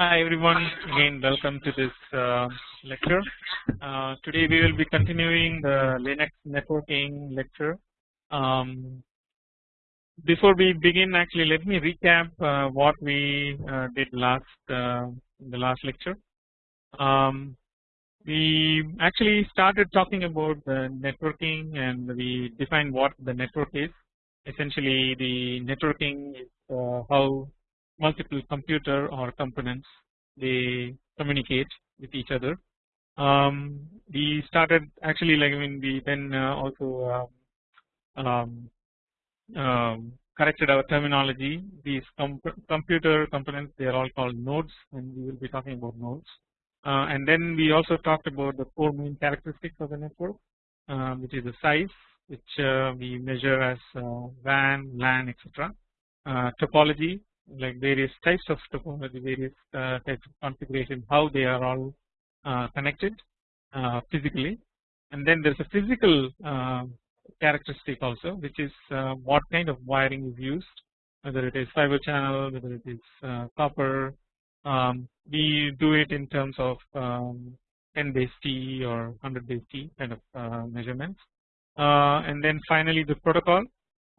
Hi everyone again welcome to this uh, lecture. Uh, today we will be continuing the Linux networking lecture. Um, before we begin actually let me recap uh, what we uh, did last uh, the last lecture. Um, we actually started talking about the networking and we defined what the network is. Essentially the networking is uh, how multiple computer or components they communicate with each other. Um, we started actually like I mean we then uh, also um, um, um corrected our terminology. These com computer components they are all called nodes, and we will be talking about nodes. Uh, and then we also talked about the four main characteristics of the network, uh, which is the size, which uh, we measure as uh, WAN, LAN, etc. Uh, topology, like various types of topology, various uh, types of configuration, how they are all uh, connected uh, physically, and then there is a physical characteristic also, which is what kind of wiring is used, whether it is fiber channel, whether it is copper. Um, we do it in terms of um, 10 base T or 100 base T kind of measurements, and then finally the protocol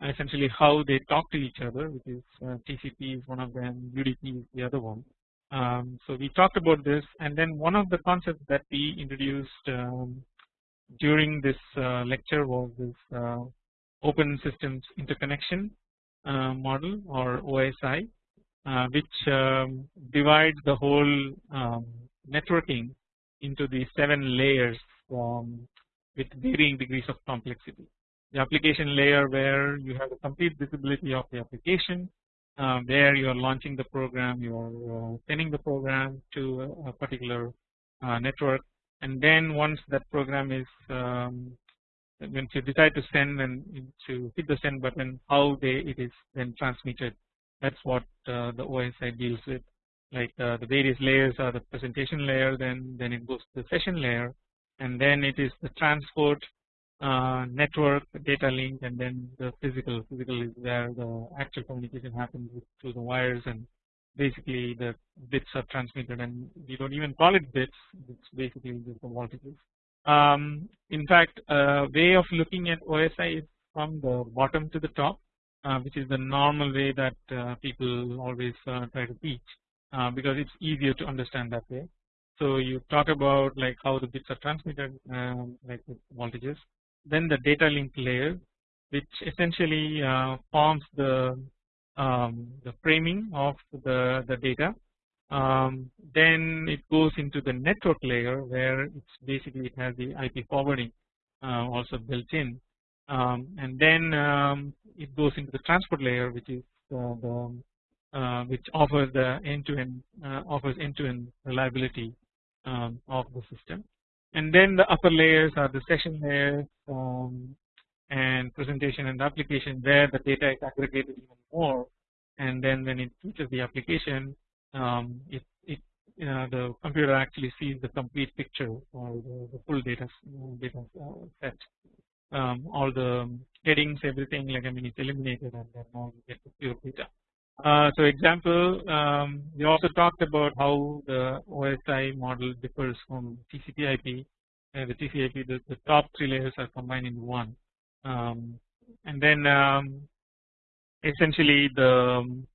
essentially how they talk to each other which is uh, TCP is one of them UDP is the other one. Um, so we talked about this and then one of the concepts that we introduced um, during this uh, lecture was this uh, open systems interconnection uh, model or OSI uh, which um, divides the whole um, networking into the seven layers with varying degrees of complexity the application layer where you have the complete visibility of the application where you are launching the program you are sending the program to a, a particular uh, network. And then once that program is um, when you decide to send and to hit the send button how they it is then transmitted. That's what uh, the OSI deals with. Like uh, the various layers are the presentation layer then then it goes to the session layer and then it is the transport uh, network data link and then the physical physical is where the actual communication happens through the wires and basically the bits are transmitted and we don't even call it bits it's basically just the voltages. Um, in fact a way of looking at OSI is from the bottom to the top uh, which is the normal way that uh, people always uh, try to teach uh, because it's easier to understand that way. So you talk about like how the bits are transmitted um, like voltages then the data link layer which essentially uh, forms the um, the framing of the the data. Um, then it goes into the network layer where it's basically it has the IP forwarding uh, also built in. Um, and then um, it goes into the transport layer which is uh, the uh, which offers the end to end uh, offers end to end reliability um, of the system and then the upper layers are the session layers um, and presentation and application where the data is aggregated even more and then when it reaches the application um, it, it uh, the computer actually sees the complete picture or the, the full data data uh, set um, all the headings everything like I mean it's eliminated and then now you get the pure data. Uh, so example um, we also talked about how the OSI model differs from TCP IP and the TCP IP the, the top three layers are combined in one. Um, and then um, essentially the um,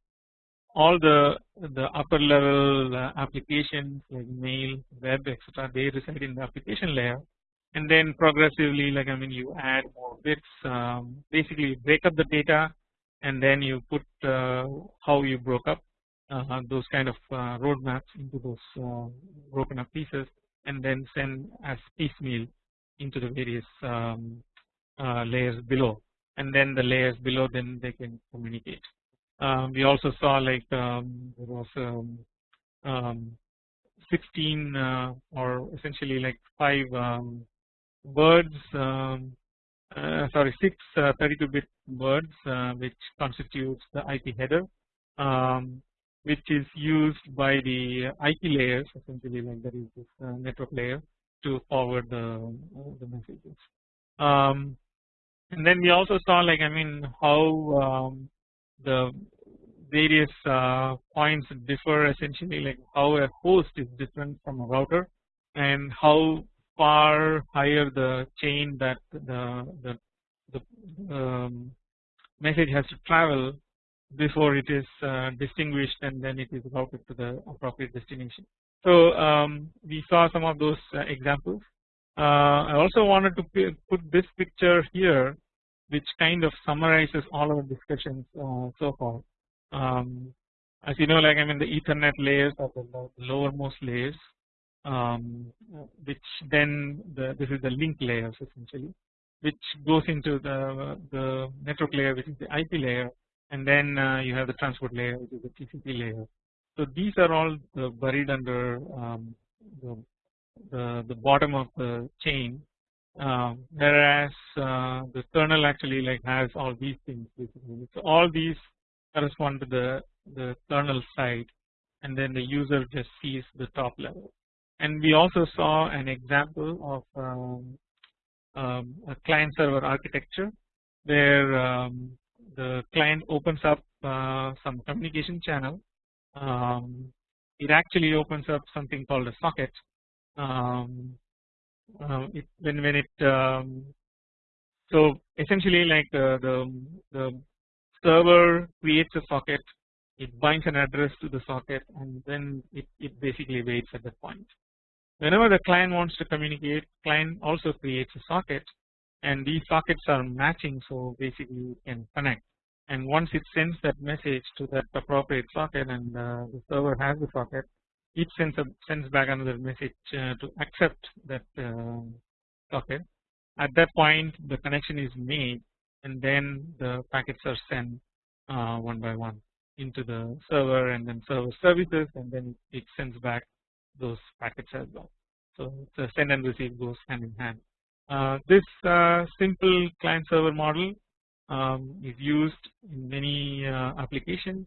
all the the upper level uh, applications like mail web etc they reside in the application layer. And then progressively like I mean you add more bits um, basically break up the data and then you put uh, how you broke up uh, those kind of uh, roadmaps into those broken up pieces and then send as piecemeal into the various um, layers below and then the layers below then they can communicate. Um, we also saw like um, there was um, um 16 uh, or essentially like 5 um, words um, uh, sorry 6 uh, 32 bit words uh, which constitutes the IP header um, which is used by the IP layers essentially like that is this network layer to forward the, the messages. Um, and then we also saw like I mean how um, the various uh, points differ essentially like how a host is different from a router and how far higher the chain that the the, the um, message has to travel before it is uh, distinguished and then it is routed to the appropriate destination. So um, we saw some of those uh, examples. Uh, I also wanted to put this picture here which kind of summarizes all our discussions uh, so far. Um, as you know like I mean the ethernet layers are the lowermost layers um, which then the, this is the link layers essentially which goes into the, the network layer which is the IP layer and then uh, you have the transport layer which is the TCP layer. So these are all buried under um, the, the, the bottom of the chain uh, whereas uh, the kernel actually like has all these things basically. So all these correspond to the the kernel side and then the user just sees the top level. And we also saw an example of um, um, a client server architecture where um, the client opens up uh, some communication channel um, it actually opens up something called a socket. Um, uh, it, when when it um, so essentially like uh, the the server creates a socket it binds an address to the socket and then it, it basically waits at that point whenever the client wants to communicate client also creates a socket and these sockets are matching so basically you can connect. And once it sends that message to that appropriate socket and uh, the server has the socket it sends a, sends back another message uh, to accept that uh, socket. At that point the connection is made and then the packets are sent uh, one by one into the server and then server services and then it sends back those packets as well. So send and receive goes hand in hand. Uh, this uh, simple client server model um, is used in many uh, applications.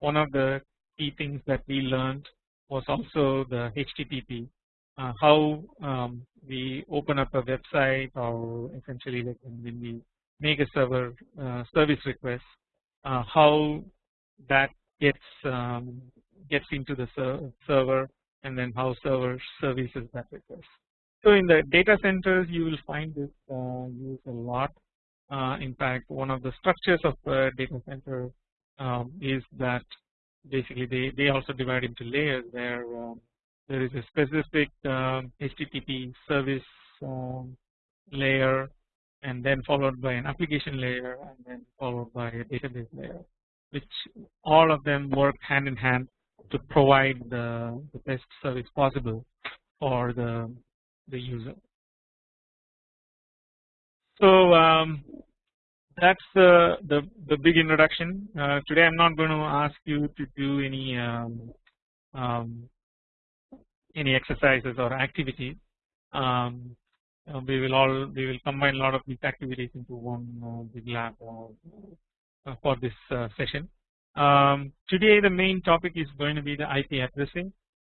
One of the key things that we learned was also the HTTP uh, how um, we open up a website or essentially like when we make a server uh, service request uh, how that gets um, gets into the ser server and then how server services that request. So in the data centers you will find this uh, used a lot uh, in fact one of the structures of a data center um, is that basically they, they also divide into layers where um, there is a specific um, HTTP service um, layer and then followed by an application layer and then followed by a database layer which all of them work hand in hand to provide the, the best service possible for the, the user. So um, that's the, the, the big introduction. Uh, today I'm not going to ask you to do any um, um, any exercises or activities. Um, uh, we will all we will combine a lot of these activities into one uh, big lab uh, for this uh, session. Um, today the main topic is going to be the IP addressing.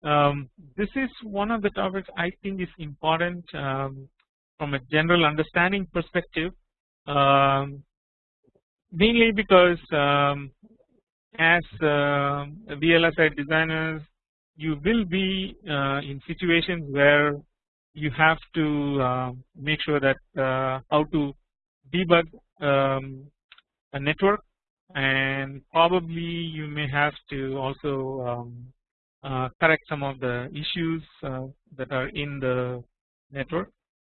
Um, this is one of the topics I think is important um, from a general understanding perspective um, mainly because um, as uh, VLSI designers you will be uh, in situations where you have to uh, make sure that uh, how to debug um, a network and probably you may have to also um, uh, correct some of the issues uh, that are in the network.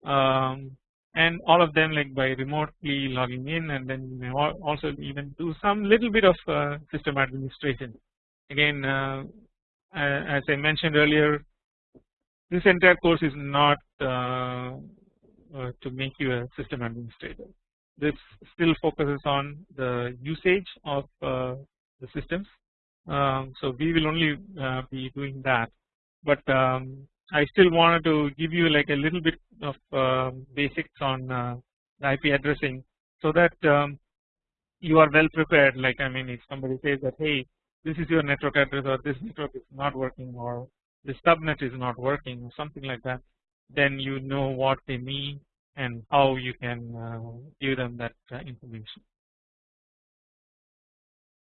Um, and all of them like by remotely logging in and then you may also even do some little bit of uh, system administration. Again uh, as I mentioned earlier this entire course is not uh, uh, to make you a system administrator this still focuses on the usage of uh, the systems. Um, so we will only uh, be doing that. But um, I still wanted to give you like a little bit of uh, basics on uh, IP addressing so that um, you are well prepared. Like I mean if somebody says that hey this is your network address or this network is not working or the subnet is not working or something like that then you know what they mean and how you can uh, give them that uh, information.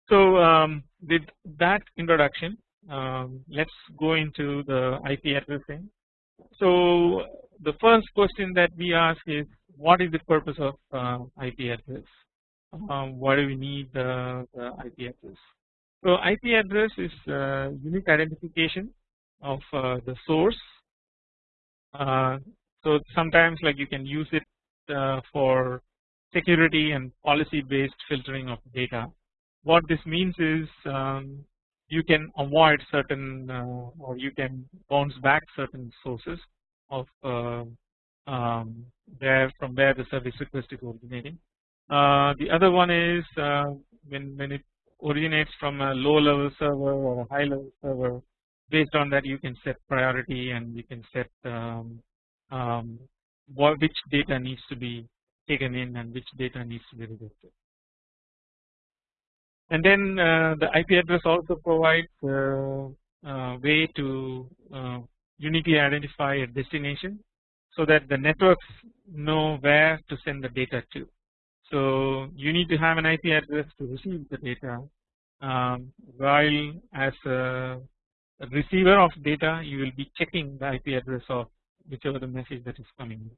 So um, with that introduction, um, let's go into the IP addressing. So the first question that we ask is what is the purpose of uh, IP address? Um, why do we need the, IP address? So IP address is uh, unique identification of uh, the source. So sometimes like you can use it uh, for security and policy based filtering of data. What this means is um, you can avoid certain uh, or you can bounce back certain sources of uh, um, where from where the service request is originating. The other one is when when it originates from a low level server or a high level server based on that you can set priority and you can set um, um, what which data needs to be taken in and which data needs to be rejected. And then uh, the IP address also provides a uh, way to uh, uniquely identify a destination so that the networks know where to send the data to. So you need to have an IP address to receive the data um, while as a receiver of data you will be checking the IP address of whichever the message that is coming.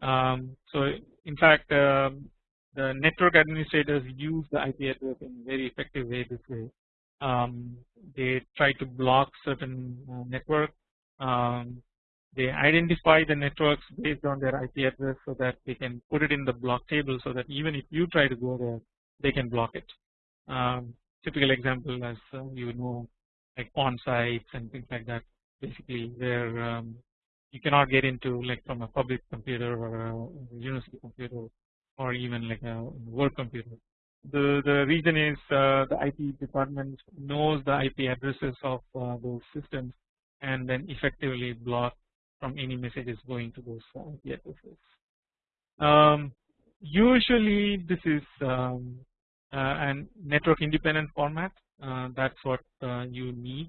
Um, so in fact um, the network administrators use the IP address in very effective way this way. Um, they try to block certain uh, network. Um, they identify the networks based on their IP address so that they can put it in the block table so that even if you try to go there, they can block it. Um, typical example as uh, you know like pawn sites and things like that basically where um, you cannot get into like from a public computer or a university computer or even like a work computer. The the reason is uh, the IT department knows the IP addresses of uh, those systems and then effectively block from any messages going to those IP addresses. Um, usually this is um, uh, an network independent format uh, that's what uh, you need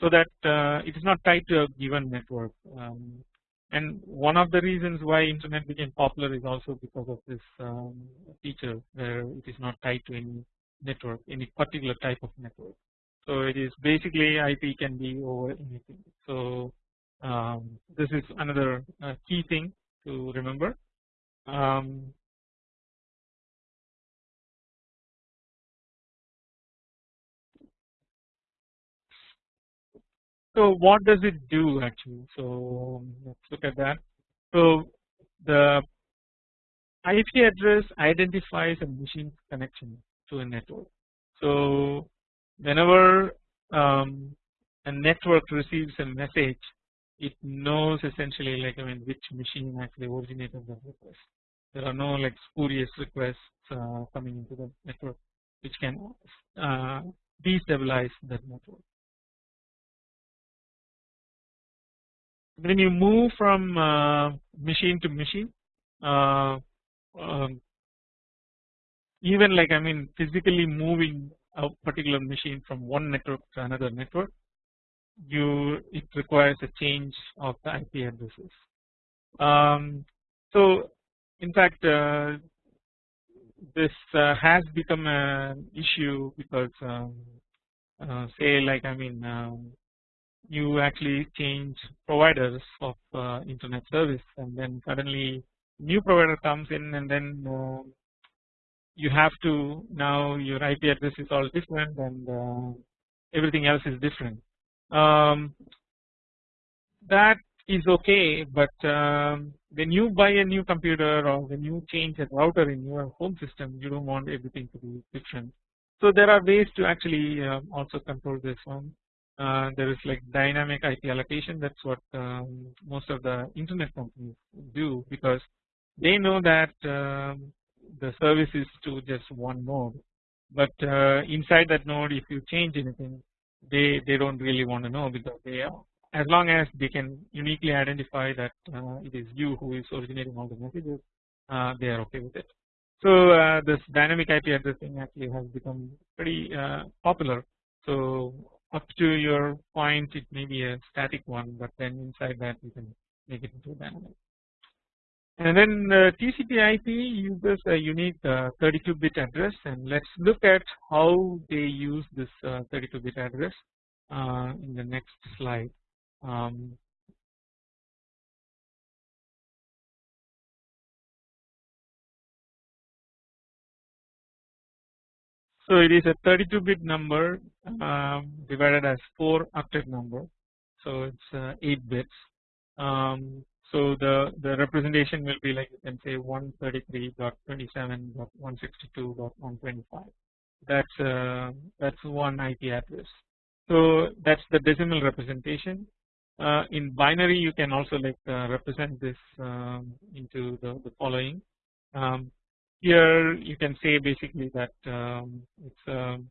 so that uh, it is not tied to a given network um, and one of the reasons why internet became popular is also because of this um, feature where it is not tied to any network any particular type of network. So it is basically IP can be over anything. So um, this is another uh, key thing to remember. Um, So what does it do actually? So let's look at that. So the IP address identifies a machine connection to a network. So whenever um, a network receives a message, it knows essentially like I mean which machine actually originated the request. There are no like spurious requests uh, coming into the network which can uh, destabilize that network. When you move from uh, machine to machine uh, um, even like I mean physically moving a particular machine from one network to another network you it requires a change of the IP addresses. Um, so in fact uh, this uh, has become an issue because um, uh, say like I mean um, you actually change providers of uh, internet service and then suddenly new provider comes in and then uh, you have to now your IP address is all different and uh, everything else is different. Um, that is okay but um, when you buy a new computer or when you change a router in your home system you don't want everything to be different. So there are ways to actually um, also control this one uh, there is like dynamic IP allocation. That's what um, most of the internet companies do because they know that um, the service is to just one node. But uh, inside that node if you change anything they they don't really want to know because they are as long as they can uniquely identify that uh, it is you who is originating all the messages uh, they are okay with it. So uh, this dynamic IP addressing actually has become pretty uh, popular. So up to your point it may be a static one but then inside that you can make it into a dynamic. and then uh, TCP IP uses a unique 32 bit address and let us look at how they use this 32 bit address in the next slide. Um, So it is a 32 bit number um, divided as 4 octet number. So it's uh, 8 bits. Um, so the the representation will be like you can say 133.27.162.125. That's uh, that's one IP address. So that's the decimal representation. Uh, in binary, you can also like uh, represent this um, into the, the following. Um, here you can say basically that um, it's um,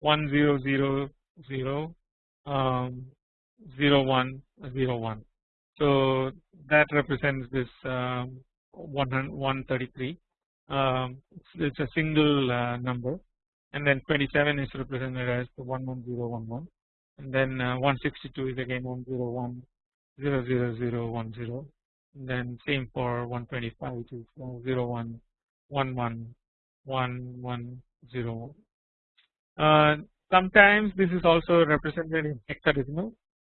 1000 um, 0101 so that represents this um, 133 um, it's, it's, a single uh, number. And then 27 is represented as the 11011 and then uh, 162 is again 101 00010 and then same for 125 which is uh, 01 one one one one zero. Uh, sometimes this is also represented in hexadecimal.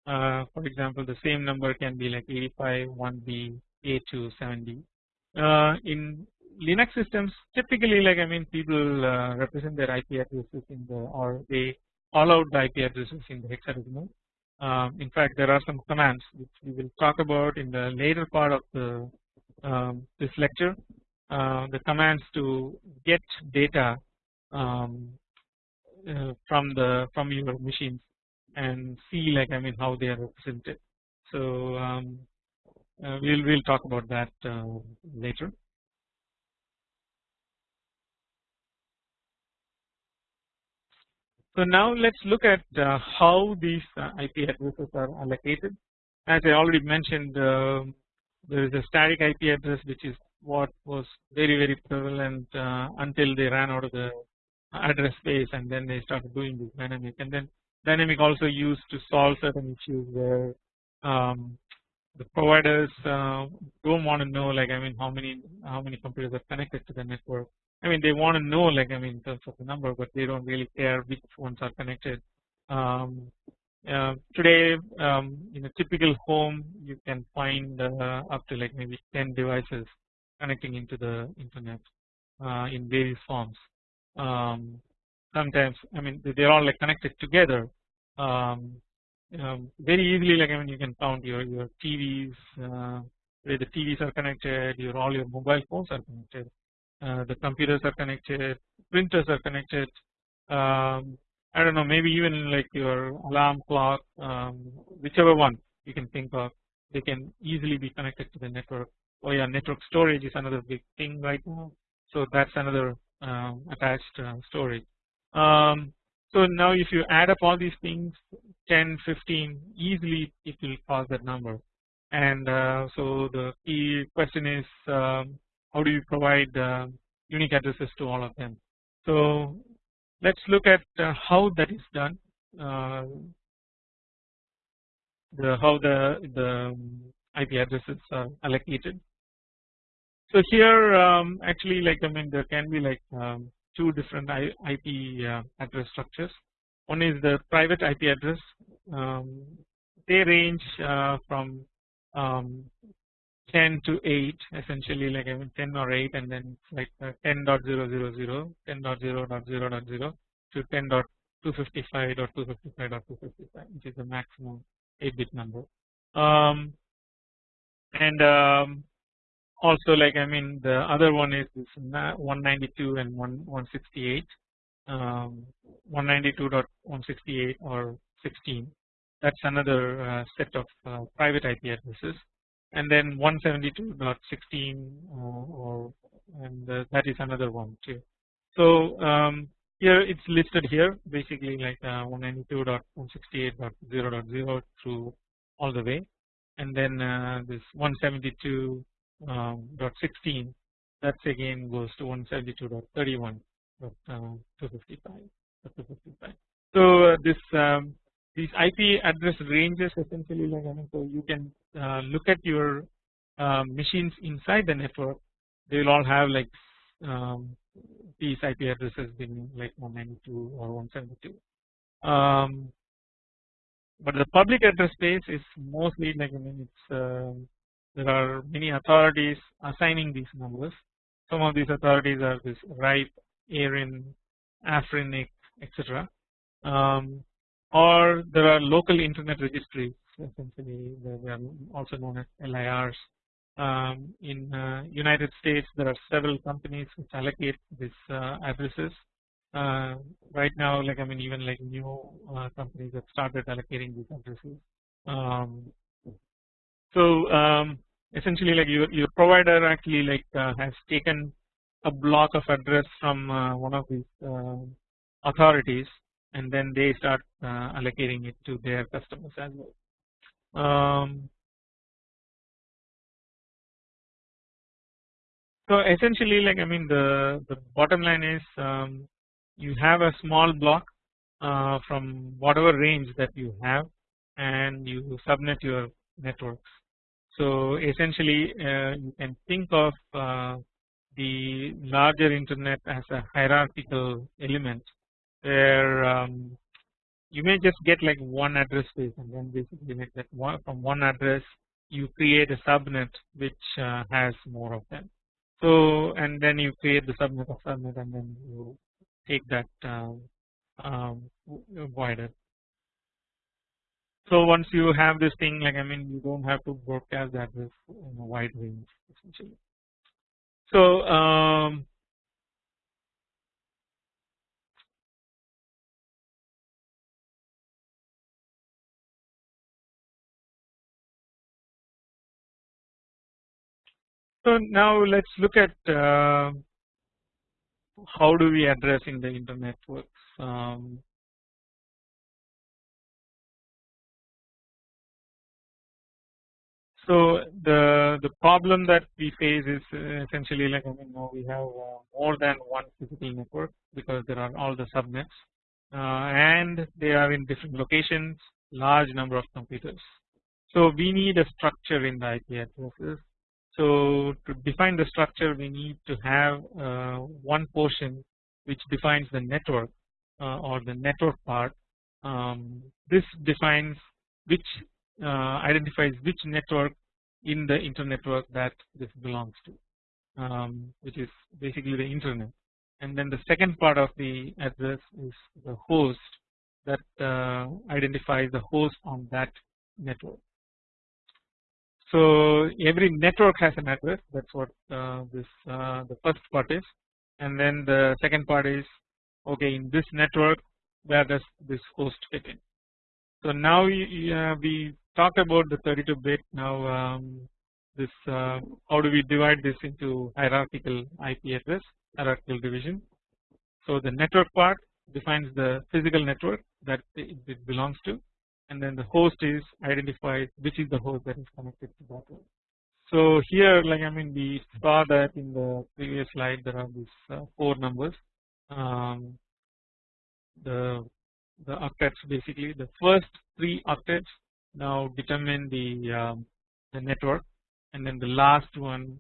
Uh, for example, the same number can be like 85 1b a2 7d. Uh, in Linux systems, typically, like I mean, people uh, represent their IP addresses in the or they call out the IP addresses in the hexadecimal. Um, in fact, there are some commands which we will talk about in the later part of the um, this lecture uh, the commands to get data um, uh, from the from your machines and see like I mean how they are represented. So um, uh, we'll we'll talk about that uh, later. So now let's look at uh, how these IP addresses are allocated. As I already mentioned, um, there is a static IP address which is what was very very prevalent uh, until they ran out of the address space and then they started doing this dynamic. And then dynamic also used to solve certain issues where um, the providers uh, don't want to know like I mean how many how many computers are connected to the network. I mean they want to know like I mean in terms of the number but they don't really care which ones are connected. Um, uh, today um, in a typical home you can find uh, up to like maybe 10 devices connecting into the internet uh, in various forms. Um, sometimes I mean they're all like connected together. Um, um, very easily like I mean you can count your your TVs uh, where the TVs are connected your all your mobile phones are connected uh, the computers are connected printers are connected. Um, I don't know maybe even like your alarm clock um, whichever one you can think of they can easily be connected to the network oh yeah network storage is another big thing right now. So that's another uh, attached uh, storage. Um, so now if you add up all these things 10 15 easily it will cause that number. And uh, so the key question is um, how do you provide uh, unique addresses to all of them? So let's look at uh, how that is done. Uh, the how the the IP addresses are allocated so here um, actually like I mean there can be like um, two different IP uh, address structures. One is the private IP address. Um, they range uh, from um, 10 to 8 essentially like I mean 10 or 8 and then like uh, 10.000, 10.0.0.0 to 10.255.255.255 which is the maximum 8 bit number. Um, and um, also like I mean the other one is this 192 and 168 um, 192.168 or 16 that's another uh, set of uh, private IP addresses. And then 172.16 uh, or and uh, that is another one too. So um, here it's listed here basically like uh, 192.168.0.0 through all the way. And then uh, this 172 um, dot 16 that's again goes to 172.31 dot uh, 255 255 so uh, this um, these IP address ranges essentially like I mean so you can uh, look at your uh, machines inside the network. They will all have like um, these IP addresses being like 192 or 172. Um, but the public address space is mostly like I mean it's uh, there are many authorities assigning these numbers. Some of these authorities are this RIPE, ARIN, AFRINIC, etc. Um, or there are local internet registries essentially they are also known as LIRs. Um, in uh, United States there are several companies which allocate these uh, addresses uh, right now like I mean even like new uh, companies have started allocating these addresses. Um, so um, essentially like your, your provider actually like uh, has taken a block of address from uh, one of these authorities and then they start allocating it to their customers as well. Um, so essentially like I mean the, the bottom line is um, you have a small block uh, from whatever range that you have and you subnet your networks. So essentially uh, you can think of uh, the larger internet as a hierarchical element where um, you may just get like one address space and then basically like that one from one address you create a subnet which uh, has more of them. So and then you create the subnet of subnet and then you take that um, um, wider. So once you have this thing like I mean you don't have to broadcast that in a wide range essentially. So um, So now let's look at uh, how do we address in the internet works. Um, so the the problem that we face is uh, essentially like I mean now we have uh, more than one physical network because there are all the subnets uh, and they are in different locations large number of computers. So we need a structure in the IP addresses so to define the structure we need to have one portion which defines the network or the network part. Um, this defines which identifies which network in the internetwork that this belongs to um, which is basically the internet and then the second part of the address is the host that uh, identifies the host on that network. So every network has an address that's what uh, this uh, the first part is and then the second part is okay in this network where does this host fit in. So now we, uh, we talked about the 32 bit now um, this uh, how do we divide this into hierarchical IP address hierarchical division. So the network part defines the physical network that it belongs to and then the host is identified which is the host that is connected to that one. So here like I mean we saw that in the previous slide there are these uh, four numbers um, the the octets basically the first three octets now determine the um, the network and then the last one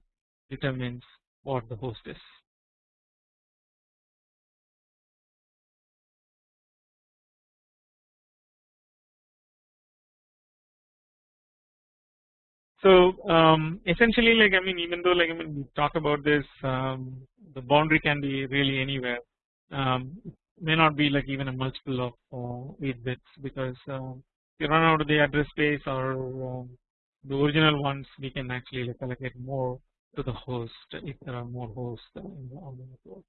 determines what the host is. So um, essentially like I mean even though like I mean we talk about this um, the boundary can be really anywhere um, may not be like even a multiple of uh, 8 bits because if you run out of the address space or um, the original ones we can actually like allocate more to the host if there are more hosts on the network.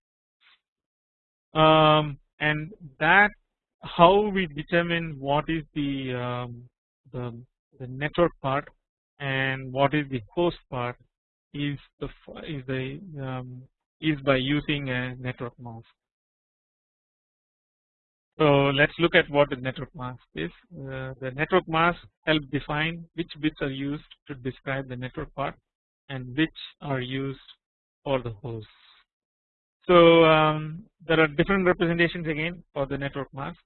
Um, and that how we determine what is the um, the, the network part and what is the host part is the is the um, is by using a network mask. So let's look at what the network mask is. Uh, the network mask helps define which bits are used to describe the network part and which are used for the hosts. So um, there are different representations again for the network mask.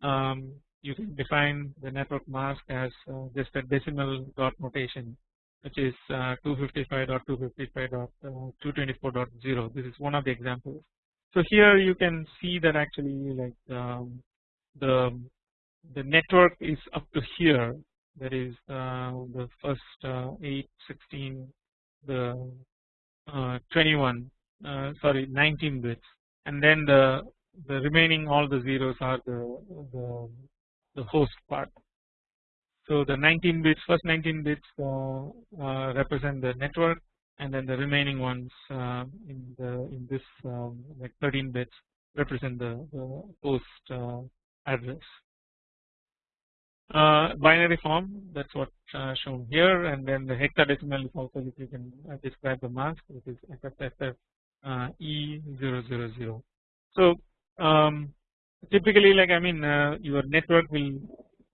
Um, you can define the network mask as uh, just a decimal dot notation which is uh, 255.255.224.0 this is one of the examples. So here you can see that actually like um, the the network is up to here. That is uh, the first uh, 8 16 the uh, 21 uh, sorry 19 bits. And then the the remaining all the zeros are the the, the host part. So the 19 bits first 19 bits uh, uh, represent the network and then the remaining ones uh, in the in this um, like 13 bits represent the, the host uh, address. Uh, binary form that's what uh, shown here and then the hexadecimal is also if you can describe the mask which is FFFF E000. So um, typically like I mean your network will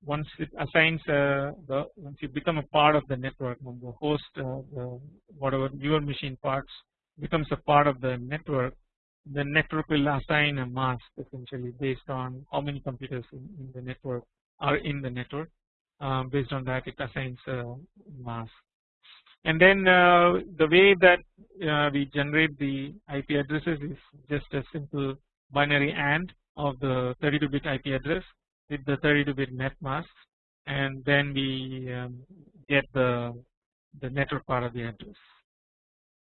once it assigns uh, the once you become a part of the network when the host uh, the whatever your machine parts becomes a part of the network the network will assign a mask essentially based on how many computers in, in the network are in the network. Um, based on that it assigns a mask. And then uh, the way that uh, we generate the IP addresses is just a simple binary AND of the 32 bit IP address with the 32 bit net mask and then we um, get the the network part of the address.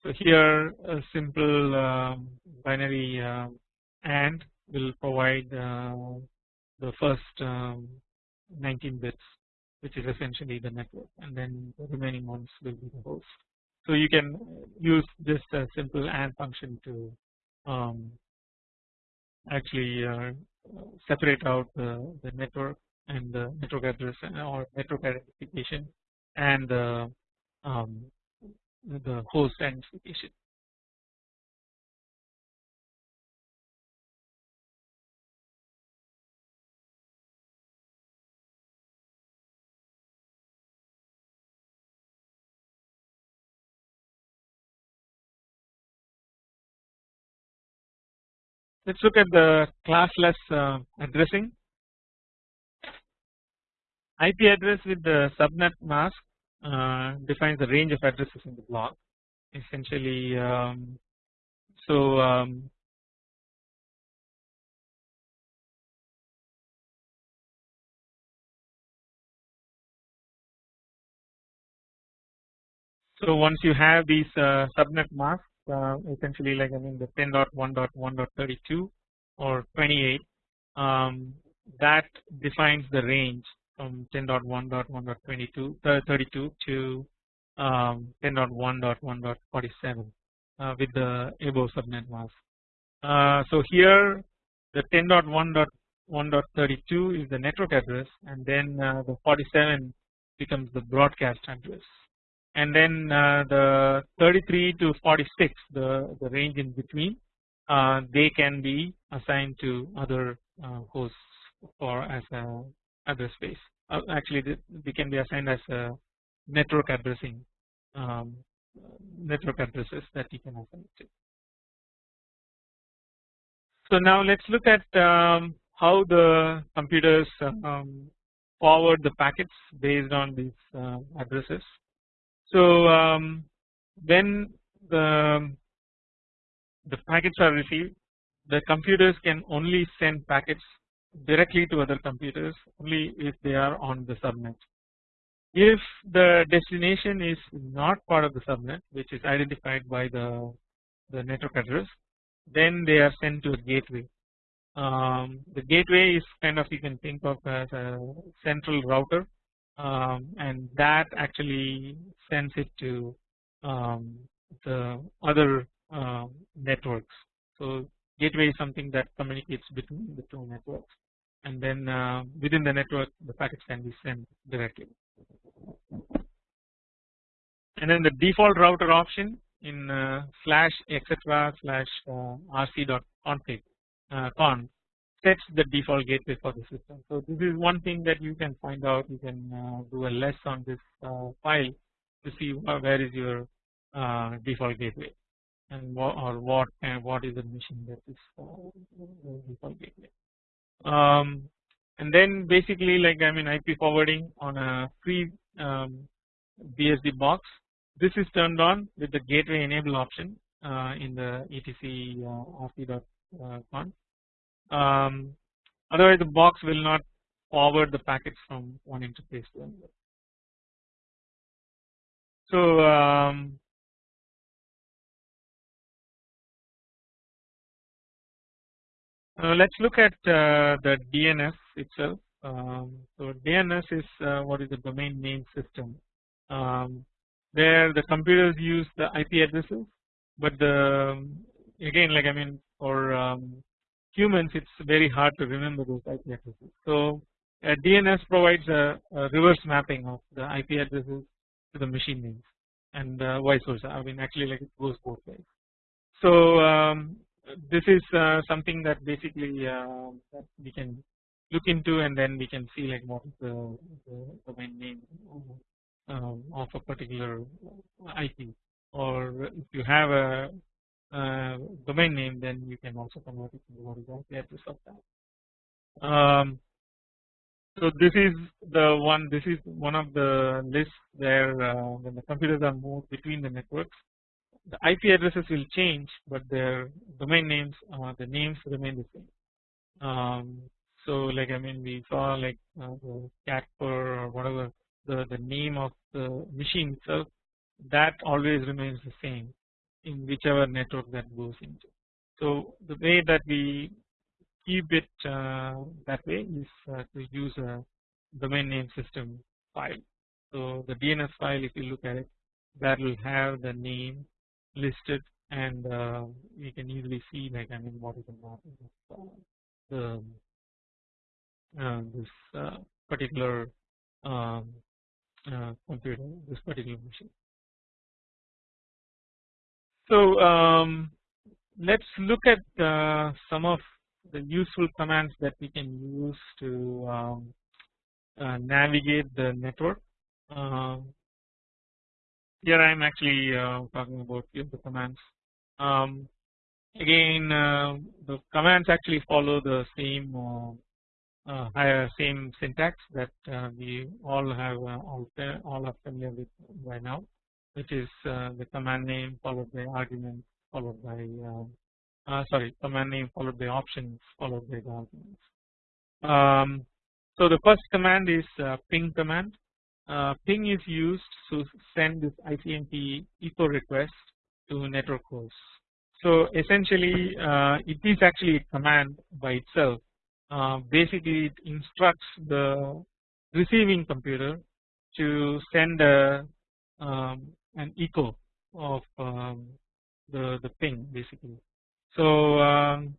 So here a simple um, binary uh, AND will provide uh, the first um, 19 bits which is essentially the network and then the remaining ones will be the host. So you can use this a simple AND function to um, actually uh, separate out the, the network and the network address or network identification and the um, the host identification. Let us look at the classless uh, addressing. IP address with the subnet mask uh, defines the range of addresses in the block essentially um, so um, so once you have these uh, subnet masks uh, essentially like I mean the 10.1.1.32 or 28 um, that defines the range from 10.1.1.22 uh, 32 to um, 10.1.1.47 uh, with the above subnet mask. Uh, so here the 10.1.1.32 is the network address and then uh, the 47 becomes the broadcast address and then uh, the 33 to 46 the, the range in between uh, they can be assigned to other uh, hosts or as a address space actually they can be assigned as a network addressing um, network addresses that you can assign to. So now let's look at um, how the computers um, forward the packets based on these uh, addresses so um, when the the packets are received, the computers can only send packets directly to other computers only if they are on the subnet. If the destination is not part of the subnet, which is identified by the the network address, then they are sent to a gateway. Um, the gateway is kind of you can think of as a central router um, and that actually sends it to um, the other uh, networks. So gateway is something that communicates between the two networks and then uh, within the network the packets can be sent directly. And then the default router option in uh, slash etc slash uh, rc.config uh, con sets the default gateway for the system. So this is one thing that you can find out. You can uh, do a less on this uh, file to see where is your uh, default gateway and what or what and what is the machine that is uh, default gateway. Um, and then basically like I mean IP forwarding on a free um, BSD box this is turned on with the gateway enable option uh, in the etc uh. Um, otherwise, the box will not forward the packets from one interface to another. So um, uh, let's look at uh, the DNS itself. Um, so DNS is uh, what is the domain name system um, where the computers use the IP addresses but the again like I mean for um, humans it's very hard to remember those IP addresses. So DNS provides a, a, reverse mapping of the IP addresses to the machine names and uh, vice versa I mean actually like it goes both ways. So um, this is uh, something that basically uh, that we can look into and then we can see like what is the, the domain name um, of a particular IP or if you have a, a, domain name then you can also convert it to what is the IP address of that. Um, so this is the one this is one of the lists where uh, when the computers are moved between the networks the IP addresses will change but their domain names uh, the names remain the same. Um, so like I mean we saw like uh, the Casper or whatever the, the name of the machine itself that always remains the same in whichever network that goes into. So the way that we keep it uh, that way is uh, to use a domain name system file. So the DNS file if you look at it that will have the name listed and uh, you can easily see like I mean what is the of the uh, this uh, particular um, uh, computer this particular machine. So um, let's look at uh, some of the useful commands that we can use to um, uh, navigate the network. Um, here I am actually uh, talking about few of the commands. Um, again, uh, the commands actually follow the same uh, uh, same syntax that uh, we all have all all are familiar with by now, which is the command name followed by argument followed by sorry command name followed by options followed by the arguments. Um, so the first command is ping command uh, ping is used to send this ICMP echo request to network hosts. So essentially uh, it is actually a command by itself uh, basically it instructs the receiving computer to send a um, an echo of um, the the ping basically. So um,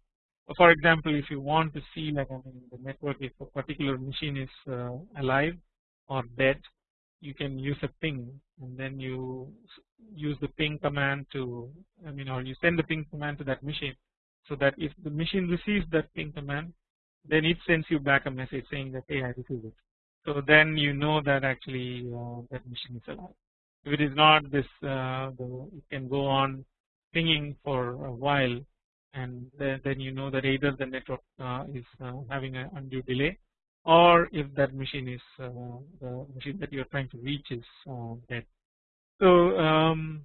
for example if you want to see like I mean the network if a particular machine is uh, alive or dead you can use a ping and then you use the ping command to I mean or you send the ping command to that machine so that if the machine receives that ping command then it sends you back a message saying that hey I received it. So then you know that actually uh, that machine is alive. If it is not this uh, can go on pinging for a while and then, you know that either the network uh, is uh, having an undue delay or if that machine is uh, the machine that you are trying to reach is uh, dead. So um,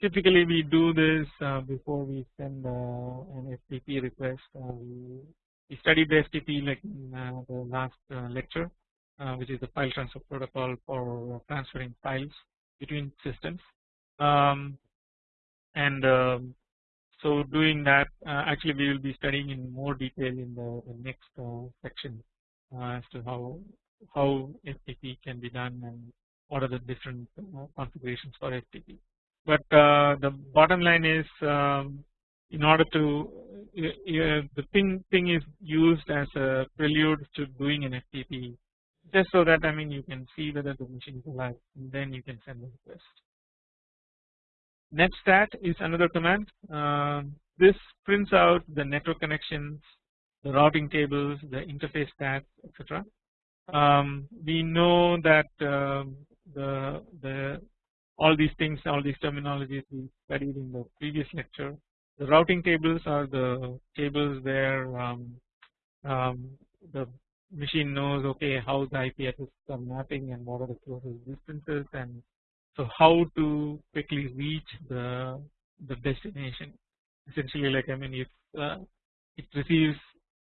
typically we do this uh, before we send an FTP request. we, we studied the FTP like in the last lecture, which is the file transfer protocol for transferring files between systems. Um, and um, so doing that uh, actually we will be studying in more detail in the, the next uh, section uh, as to how how FTP can be done and what are the different uh, configurations for FTP. But uh, the bottom line is um, in order to the ping thing is used as a prelude to doing an FTP just so that I mean you can see whether the machine is alive and then you can send the request. Netstat is another command. Uh, this prints out the network connections the routing tables, the interface stats, etc. Um, we know that um, the the all these things, all these terminologies we studied in the previous lecture. The routing tables are the tables where um, um the machine knows okay how the IP addresses are mapping and what are the closest distances and So how to quickly reach the the destination. Essentially like I mean if uh, it receives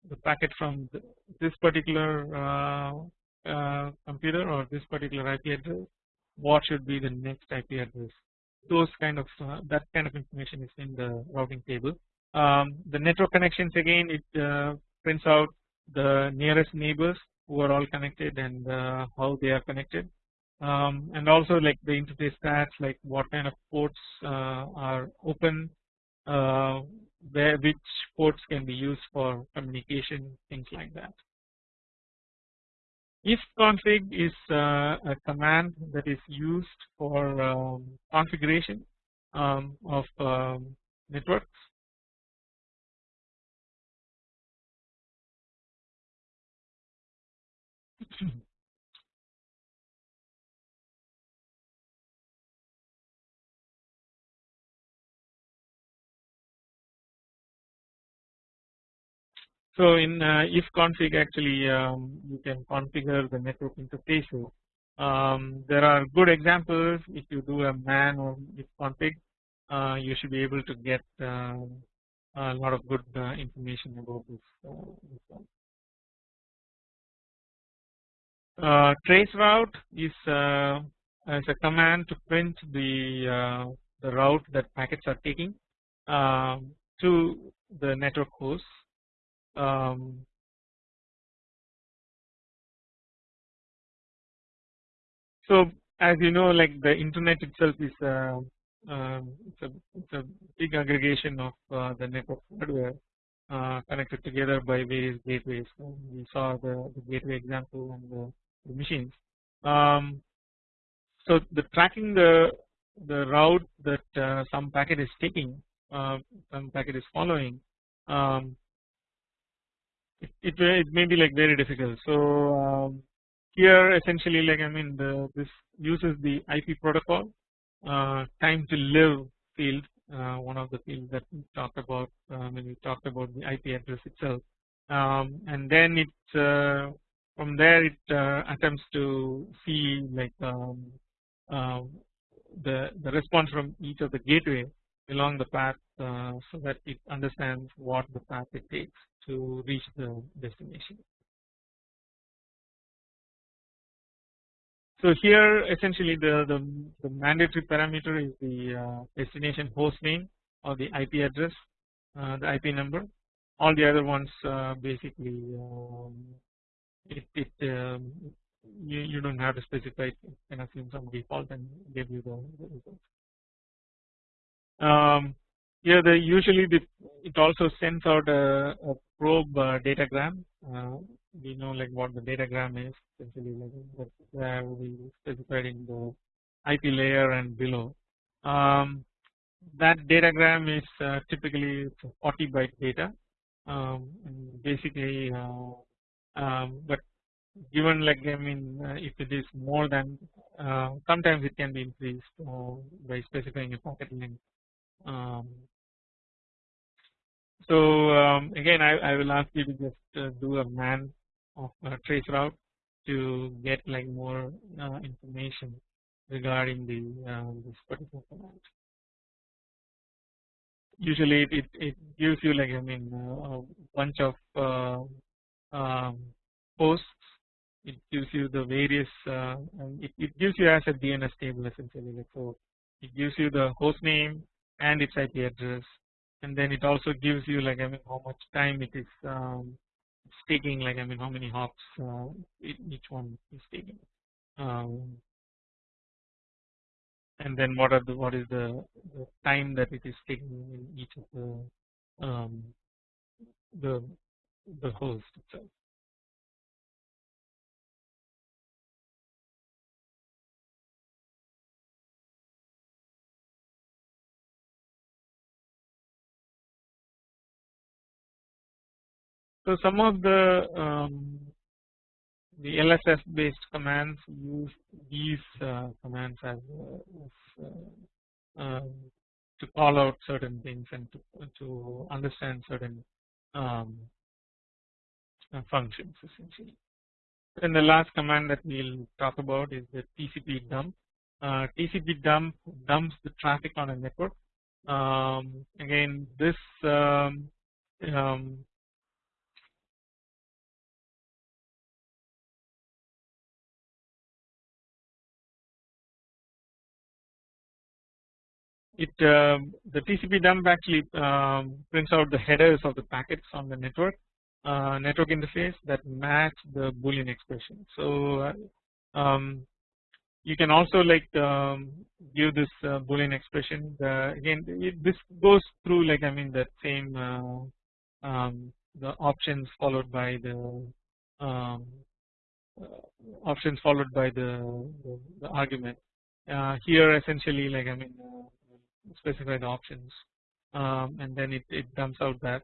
the packet from the, this particular uh, uh, computer or this particular IP address what should be the next IP address? Those kind of uh, that kind of information is in the routing table. Um, the network connections again it uh, prints out the nearest neighbors who are all connected and uh, how they are connected um, and also like the interface stats like what kind of ports uh, are open uh, where which ports can be used for communication things like that. If config is uh, a command that is used for um, configuration um, of um, networks So in uh, if config actually um, you can configure the network interfaces. Um, there are good examples if you do a man or if config uh, you should be able to get uh, a lot of good uh, information about this. Uh, uh, traceroute is as a command to print the the route that packets are taking um, to the network host um, so as you know like the internet itself is uh, um, it's, a, it's a big aggregation of uh, the network hardware uh, connected together by various gateways. We saw the, the, gateway example and the machines. Um, so the tracking the the route that uh, some packet is taking, uh, some packet is following, um, it, it, it may be like very difficult. So um, here essentially like I mean the this uses the IP protocol uh, time to live field uh, one of the fields that we talked about uh, when we talked about the IP address itself um, and then it uh, from there it uh, attempts to see like um, um, the the response from each of the gateway along the path uh, so that it understands what the path it takes to reach the destination. So here essentially the, the, the mandatory parameter is the uh, destination host name or the IP address, uh, the IP number. All the other ones uh, basically um, it, it um, you, you don't have to specify it can assume some default and give you the, results. Um, here the usually the, it also sends out a, a probe uh, datagram. Uh, we know like what the datagram is essentially like that we specified in the IP layer and below. Um, that datagram is uh, typically 40 byte data. Um, basically, uh, um, but given like I mean uh, if it is more than uh, sometimes it can be increased by specifying a packet length um, so um, again, I, I, will ask you to just uh, do a man of a traceroute to get like more uh, information regarding the uh, this particular command. Usually, it, it gives you like I mean uh, a bunch of uh, um, posts. It gives you the various. Uh, it, it gives you as a DNS table essentially. Like so, it gives you the host name, and its IP address and then it also gives you like I mean how much time it is um, taking like I mean how many hops uh, each one is taking um, and then what are the what is the, the, time that it is taking in each of the um, the the host itself. So some of the um, the LSS based commands use these uh, commands as, uh, as uh, um, to call out certain things and to, to understand certain um, functions essentially. And the last command that we'll talk about is the TCP dump. uh, TCP dump dumps the traffic on a network. Um, again, this um, um, it um, the TCP dump actually um, prints out the headers of the packets on the network uh, network interface that match the boolean expression. So uh, um, you can also like um, give this uh, boolean expression the, again it, this goes through like I mean that same uh, um, the options followed by the um, uh, options followed by the, the, the argument uh, here essentially like I mean uh, specify the options um, and then it, it dumps out that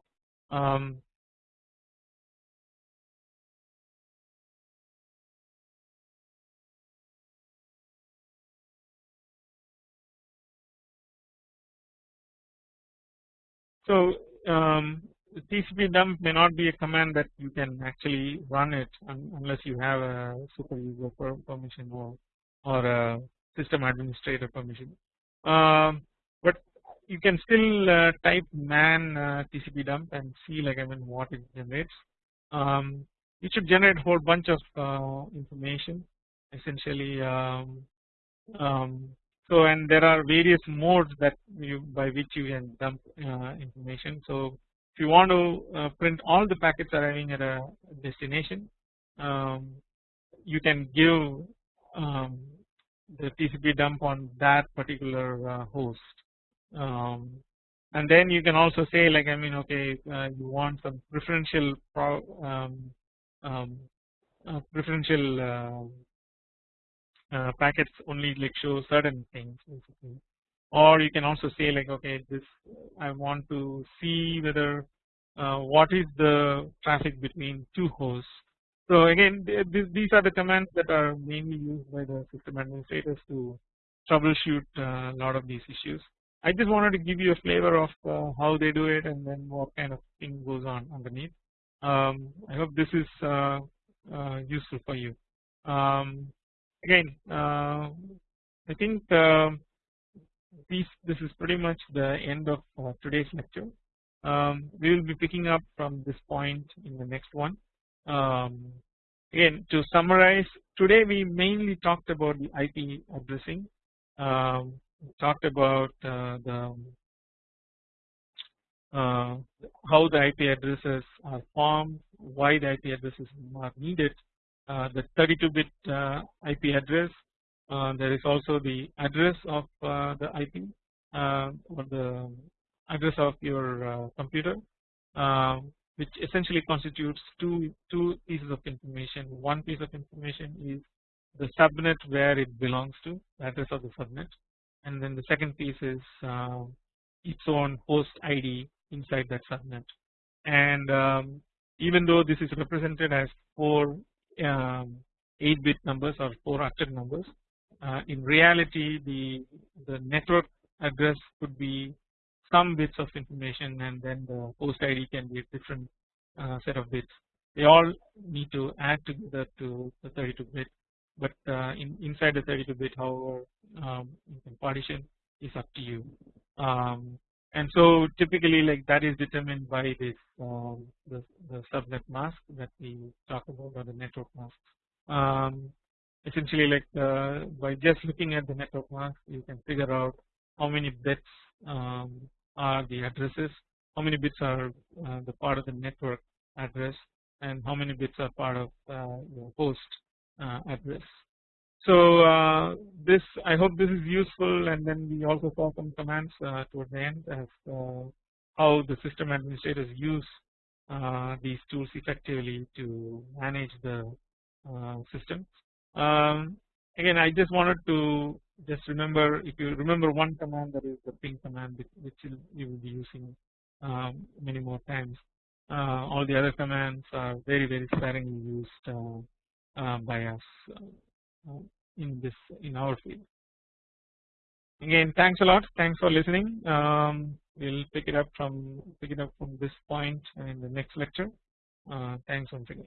So um, TCP dump may not be a command that you can actually run it un unless you have a super user permission or or a system administrator permission. Um, but you can still uh, type man uh, TCP dump and see like I mean what it generates. Um, it should generate a whole bunch of uh, information essentially um, um, so and there are various modes that you by which you can dump uh, information. So if you want to uh, print all the packets arriving at a destination, um, you can give um, the TCP dump on that particular uh, host. Um, and then you can also say like I mean okay uh, you want some preferential pro, um, um, uh, preferential uh, packets only like show certain things or you can also say like okay this I want to see whether uh, what is the traffic between two hosts. So again these are the commands that are mainly used by the system administrators to troubleshoot uh, a lot of these issues. I just wanted to give you a flavor of uh, how they do it and then what kind of thing goes on underneath. Um, I hope this is uh, useful for you. Um, again uh, I think uh, this is pretty much the end of uh, today's lecture. Um, we will be picking up from this point in the next one. Um, again to summarize today we mainly talked about the IP addressing um, talked about uh, the uh, how the IP addresses are formed why the IP addresses are needed the 32 bit uh, IP address. Uh, there is also the address of the IP or the address of your computer which essentially constitutes two two pieces of information. One piece of information is the subnet where it belongs to the address of the subnet. And then the second piece is uh, its own host ID inside that subnet. And um, even though this is represented as four um, 8 bit numbers or 4 octet numbers. Uh, in reality the the network address could be some bits of information and then the host ID can be a different uh, set of bits. They all need to add together to the 32 bit but uh, in inside the 32 bit however um, partition is up to you. Um, and so typically like that is determined by this um, the, the, subnet mask that we talk about or the network mask. Um, essentially like uh, by just looking at the network mask you can figure out how many bits um, are the addresses, how many bits are uh, the part of the network address and how many bits are part of uh, your host uh, address. So uh, this I hope this is useful and then we also saw some commands uh, towards the end as uh, how the system administrators use uh, these tools effectively to manage the uh, system. Um, again I just wanted to just remember if you remember one command that is the ping command which you will be using um, many more times. Uh, all the other commands are very very sparingly used by us in this in our field. Again, thanks a lot. Thanks for listening. Um, we'll pick it up from pick it up from this point in the next lecture. Uh, thanks once again.